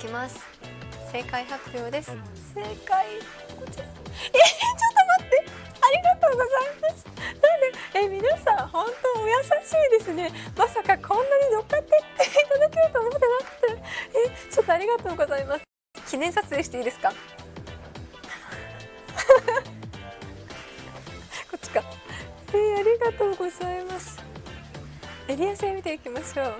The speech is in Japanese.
きます。正解発表です。正解。こちら。え、ちょっと待って。ありがとうございます。なんでえ皆さん本当お優しいですね。まさかこんなに乗っかっていただけると思ってなくて。えちょっとありがとうございます。記念撮影していいですか？こっちか。え、ありがとうございます。エリア性見ていきましょう。